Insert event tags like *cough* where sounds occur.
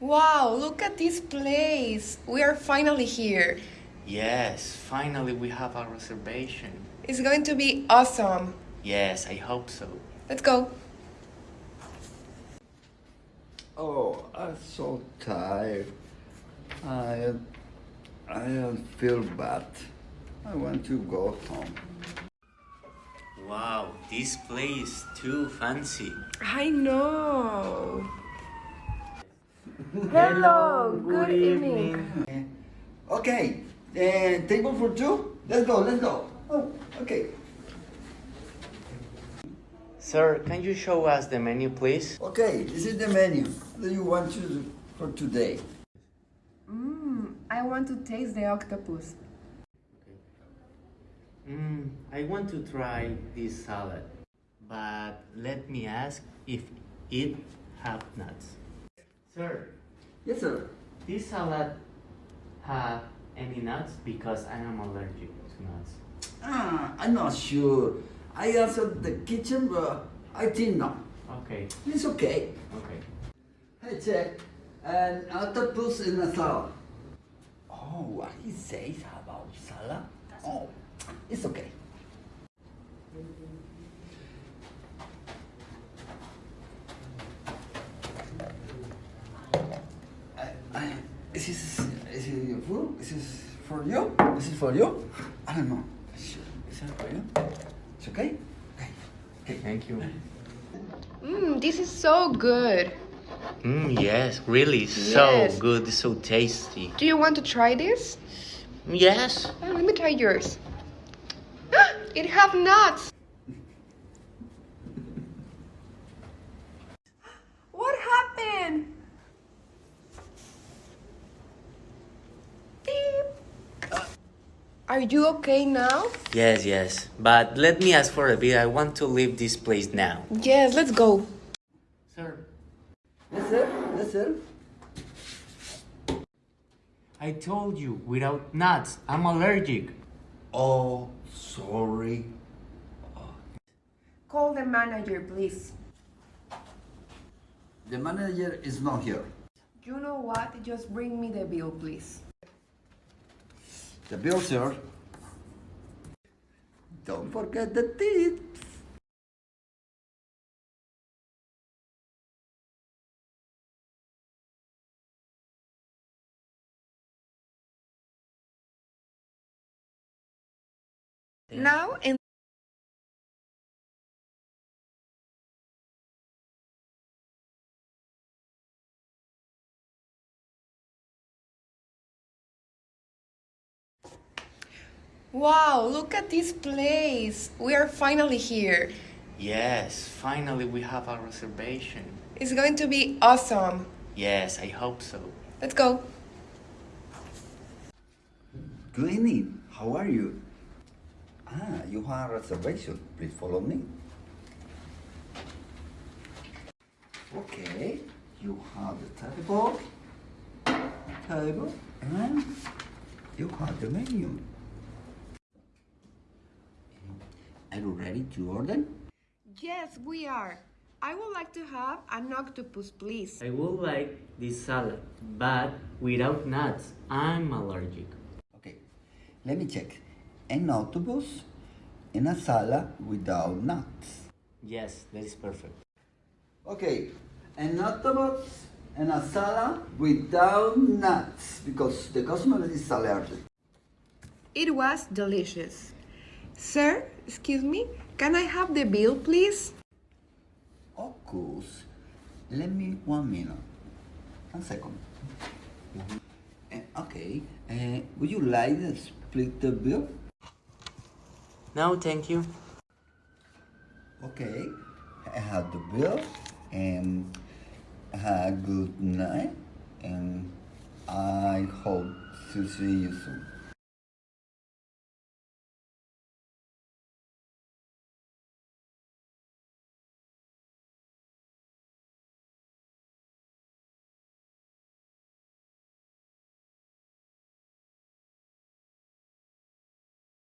Wow, look at this place. We are finally here. Yes, finally we have a reservation. It's going to be awesome. Yes, I hope so. Let's go. Oh, I'm so tired. I, I don't feel bad. I want to go home. Wow, this place is too fancy. I know. Hello, good evening. Okay, uh, table for two? Let's go, let's go. Oh, okay. Sir, can you show us the menu, please? Okay, this is the menu. that you want to for today? Mmm, I want to taste the octopus. Mm, I want to try this salad, but let me ask if it have nuts. Sir, Yes, sir. this salad have any nuts because I am allergic to nuts. Ah, I'm not sure. I answered the kitchen, but I think no. Okay, It's okay. okay. Hey, check. An octopus in a salad. Oh, what he says about salad? Oh, it's okay. I, I, is this is it your food? Is this for you? Is it for you? I don't know. Is it for you? It's okay. Okay. Okay. Thank you. Mmm, this is so good. Mm, yes, really, so Yes. good, so tasty. Do you want to try this? Yes. Oh, let me try yours. *gasps* it have nuts. Are you okay now? Yes, yes. But let me ask for a bit. I want to leave this place now. Yes, let's go. Sir, Yes, sir. Yes, sir. I told you, without nuts, I'm allergic. Oh, sorry. Call the manager, please. The manager is not here. You know what? Just bring me the bill, please. The bill, sir. Don't forget the tips. Now and Wow, look at this place. We are finally here. Yes, finally we have a reservation. It's going to be awesome. Yes, I hope so. Let's go. Good evening. How are you? Ah, you have a reservation. Please follow me. Okay. You have the table. Table. And you have the menu. Are you ready to order? Yes, we are. I would like to have an octopus, please. I would like this salad, but without nuts. I'm allergic. Okay, let me check. An octopus in a salad without nuts. Yes, that is perfect. Okay, an octopus and a salad without nuts because the customer is allergic. It was delicious. Sir, excuse me, can I have the bill, please? Of course. Let me one minute. One second. Eh, okay, uh, would you like to split the bill? No, thank you. Okay, I have the bill and have a good night and I hope to see you soon.